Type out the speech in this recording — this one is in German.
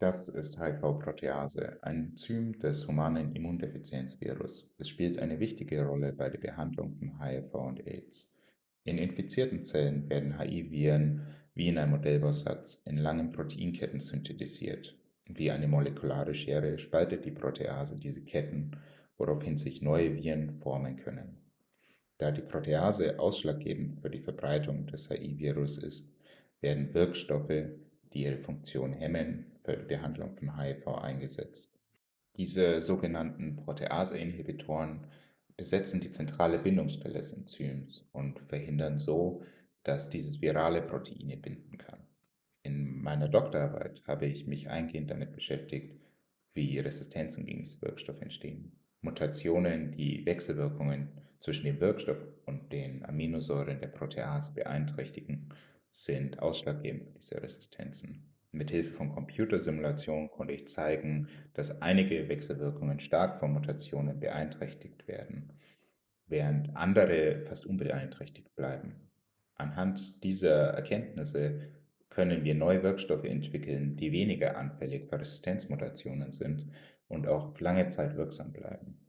Das ist HIV-Protease, ein Enzym des humanen Immundefizienzvirus. Es spielt eine wichtige Rolle bei der Behandlung von HIV und AIDS. In infizierten Zellen werden HIV-Viren wie in einem Modellbausatz in langen Proteinketten synthetisiert. Wie eine molekulare Schere spaltet die Protease diese Ketten, woraufhin sich neue Viren formen können. Da die Protease ausschlaggebend für die Verbreitung des HIV-Virus ist, werden Wirkstoffe, die ihre Funktion hemmen, für die Behandlung von HIV eingesetzt. Diese sogenannten Protease-Inhibitoren besetzen die zentrale Bindungsstelle des Enzyms und verhindern so, dass dieses virale Proteine binden kann. In meiner Doktorarbeit habe ich mich eingehend damit beschäftigt, wie Resistenzen gegen diesen Wirkstoff entstehen. Mutationen, die Wechselwirkungen zwischen dem Wirkstoff und den Aminosäuren der Protease beeinträchtigen, sind ausschlaggebend für diese Resistenzen. Mit Hilfe von Computersimulationen konnte ich zeigen, dass einige Wechselwirkungen stark von Mutationen beeinträchtigt werden, während andere fast unbeeinträchtigt bleiben. Anhand dieser Erkenntnisse können wir neue Wirkstoffe entwickeln, die weniger anfällig für Resistenzmutationen sind und auch lange Zeit wirksam bleiben.